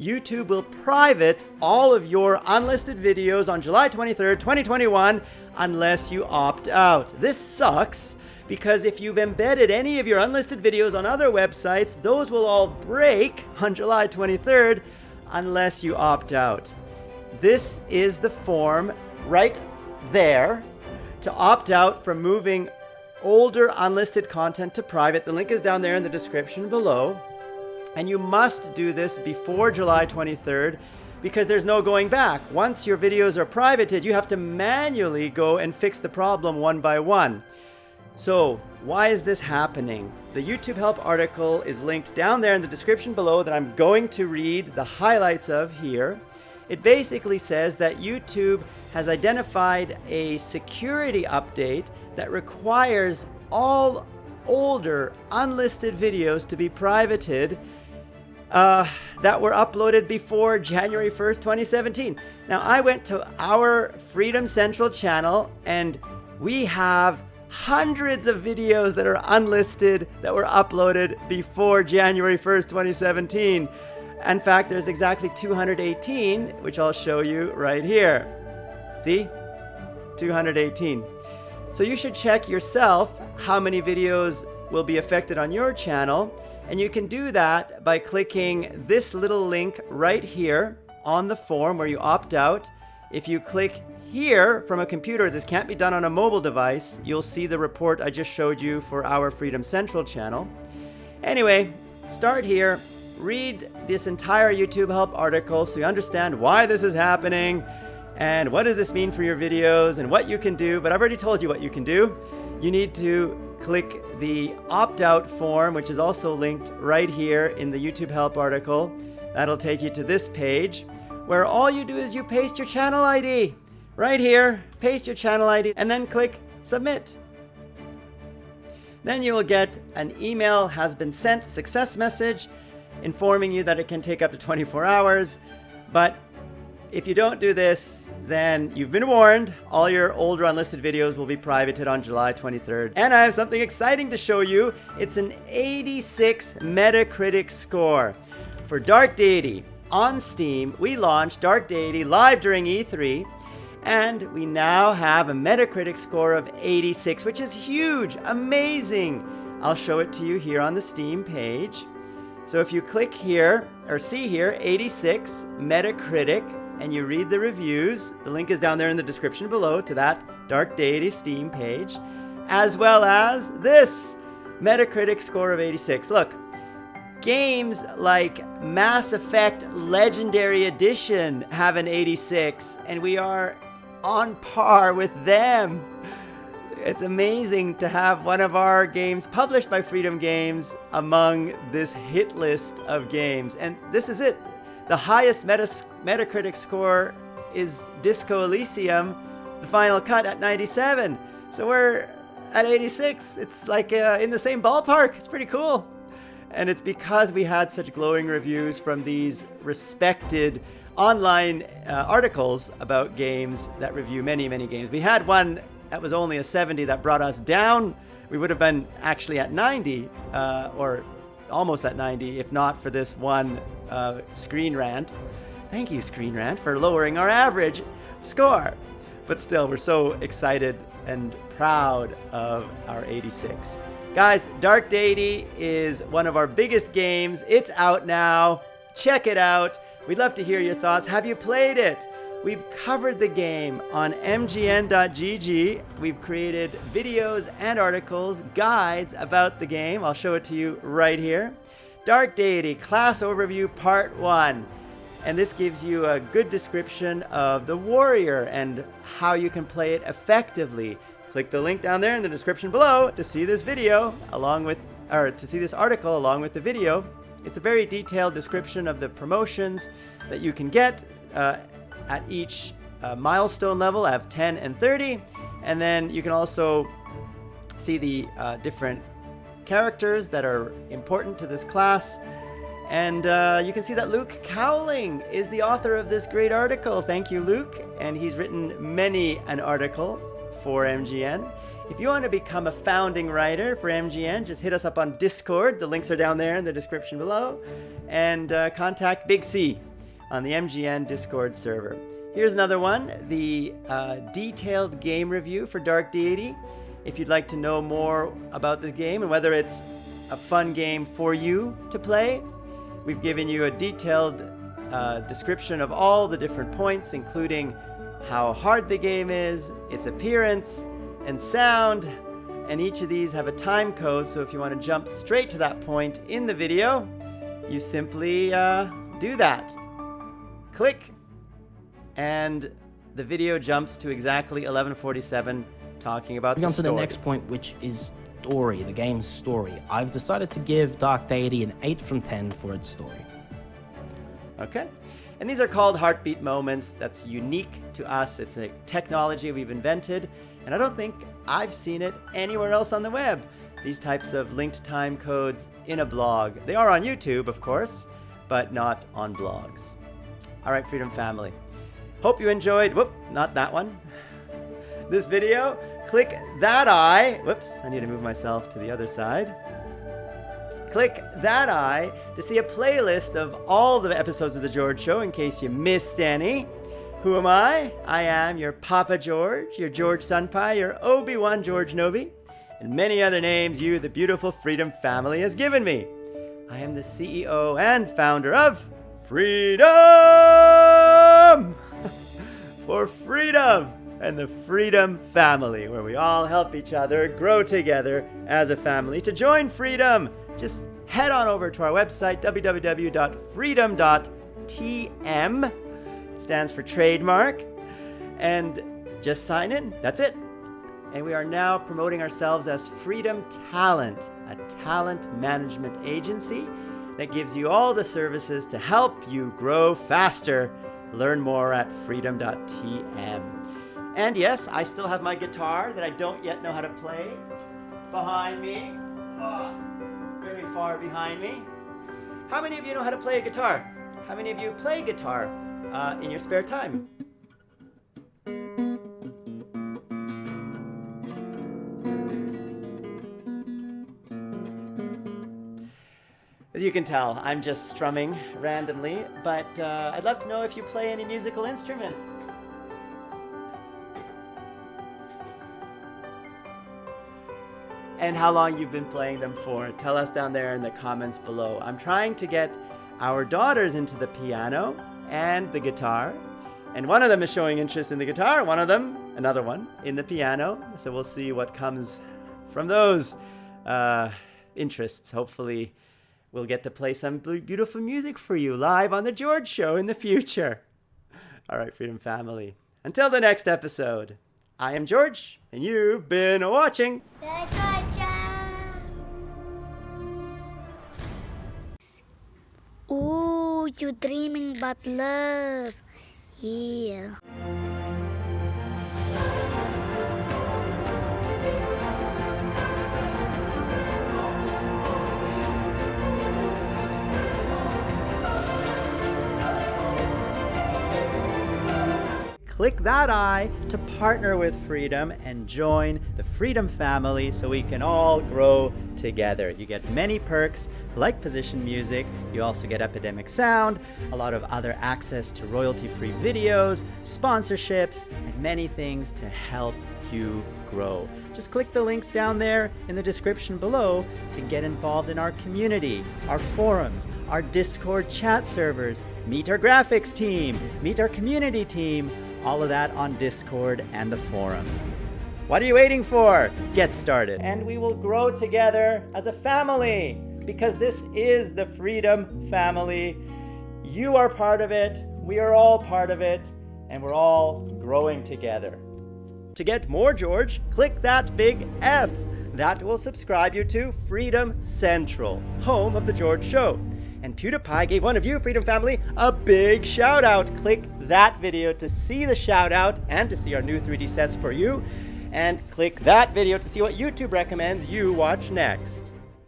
YouTube will private all of your unlisted videos on July 23rd, 2021, unless you opt out. This sucks because if you've embedded any of your unlisted videos on other websites, those will all break on July 23rd unless you opt out. This is the form right there to opt out from moving older unlisted content to private. The link is down there in the description below. And you must do this before July 23rd because there's no going back. Once your videos are privated, you have to manually go and fix the problem one by one. So why is this happening? The YouTube help article is linked down there in the description below that I'm going to read the highlights of here. It basically says that YouTube has identified a security update that requires all older unlisted videos to be privated uh, that were uploaded before January 1st, 2017. Now, I went to our Freedom Central channel and we have hundreds of videos that are unlisted that were uploaded before January 1st, 2017. In fact, there's exactly 218, which I'll show you right here. See? 218. So you should check yourself how many videos will be affected on your channel and you can do that by clicking this little link right here on the form where you opt out. If you click here from a computer, this can't be done on a mobile device, you'll see the report I just showed you for our Freedom Central channel. Anyway, start here, read this entire YouTube help article so you understand why this is happening and what does this mean for your videos and what you can do, but I've already told you what you can do. You need to click the opt-out form, which is also linked right here in the YouTube help article. That'll take you to this page where all you do is you paste your channel ID right here, paste your channel ID and then click submit. Then you will get an email has been sent success message informing you that it can take up to 24 hours. But if you don't do this, then you've been warned. All your older unlisted videos will be privated on July 23rd. And I have something exciting to show you. It's an 86 Metacritic score. For Dark Deity on Steam, we launched Dark Deity live during E3, and we now have a Metacritic score of 86, which is huge, amazing. I'll show it to you here on the Steam page. So if you click here, or see here, 86 Metacritic, and you read the reviews, the link is down there in the description below to that Dark Deity Steam page, as well as this Metacritic score of 86. Look, games like Mass Effect Legendary Edition have an 86, and we are on par with them. It's amazing to have one of our games published by Freedom Games among this hit list of games. And this is it. The highest Metacritic score is Disco Elysium, the final cut at 97. So we're at 86. It's like uh, in the same ballpark. It's pretty cool. And it's because we had such glowing reviews from these respected online uh, articles about games that review many, many games. We had one that was only a 70 that brought us down. We would have been actually at 90 uh, or almost at 90 if not for this one uh, Screen Rant. Thank you, Screen Rant, for lowering our average score. But still, we're so excited and proud of our 86. Guys, Dark Deity is one of our biggest games. It's out now. Check it out. We'd love to hear your thoughts. Have you played it? We've covered the game on mgn.gg. We've created videos and articles, guides about the game. I'll show it to you right here. Dark Deity Class Overview Part 1. And this gives you a good description of the warrior and how you can play it effectively. Click the link down there in the description below to see this video along with, or to see this article along with the video. It's a very detailed description of the promotions that you can get uh, at each uh, milestone level of 10 and 30. And then you can also see the uh, different characters that are important to this class. And uh, you can see that Luke Cowling is the author of this great article. Thank you, Luke. And he's written many an article for MGN. If you want to become a founding writer for MGN, just hit us up on Discord. The links are down there in the description below. And uh, contact Big C on the MGN Discord server. Here's another one, the uh, detailed game review for Dark Deity. If you'd like to know more about the game and whether it's a fun game for you to play, we've given you a detailed uh, description of all the different points, including how hard the game is, its appearance, and sound. And each of these have a time code, so if you want to jump straight to that point in the video, you simply uh, do that. Click, and the video jumps to exactly 1147 talking about Moving on to the next point, which is story, the game's story. I've decided to give Dark Deity an 8 from 10 for its story. Okay. And these are called heartbeat moments. That's unique to us. It's a technology we've invented, and I don't think I've seen it anywhere else on the web. These types of linked time codes in a blog. They are on YouTube, of course, but not on blogs. All right, Freedom Family. Hope you enjoyed, whoop, not that one. This video, click that eye. Whoops, I need to move myself to the other side. Click that eye to see a playlist of all the episodes of The George Show in case you missed any. Who am I? I am your Papa George, your George Senpai, your Obi-Wan George Novi, and many other names you, the beautiful Freedom family, has given me. I am the CEO and founder of Freedom! For freedom and the Freedom family, where we all help each other grow together as a family. To join Freedom, just head on over to our website, www.freedom.tm, stands for trademark, and just sign in. That's it. And we are now promoting ourselves as Freedom Talent, a talent management agency that gives you all the services to help you grow faster. Learn more at freedom.tm. And yes, I still have my guitar that I don't yet know how to play behind me. Oh, very far behind me. How many of you know how to play a guitar? How many of you play guitar uh, in your spare time? As you can tell, I'm just strumming randomly, but uh, I'd love to know if you play any musical instruments. And how long you've been playing them for. Tell us down there in the comments below. I'm trying to get our daughters into the piano and the guitar. And one of them is showing interest in the guitar, one of them, another one, in the piano. So we'll see what comes from those uh, interests. Hopefully, we'll get to play some beautiful music for you live on The George Show in the future. All right, Freedom Family. Until the next episode, I am George, and you've been watching. You dreaming about love. Yeah. Click that eye to partner with Freedom and join the Freedom family so we can all grow together. You get many perks like position music, you also get Epidemic Sound, a lot of other access to royalty-free videos, sponsorships, and many things to help you grow. Just click the links down there in the description below to get involved in our community, our forums, our Discord chat servers, meet our graphics team, meet our community team, all of that on Discord and the forums. What are you waiting for? Get started. And we will grow together as a family because this is the Freedom Family. You are part of it, we are all part of it, and we're all growing together. To get more George, click that big F. That will subscribe you to Freedom Central, home of The George Show. And PewDiePie gave one of you, Freedom Family, a big shout out. Click that video to see the shout out and to see our new 3D sets for you. And click that video to see what YouTube recommends you watch next.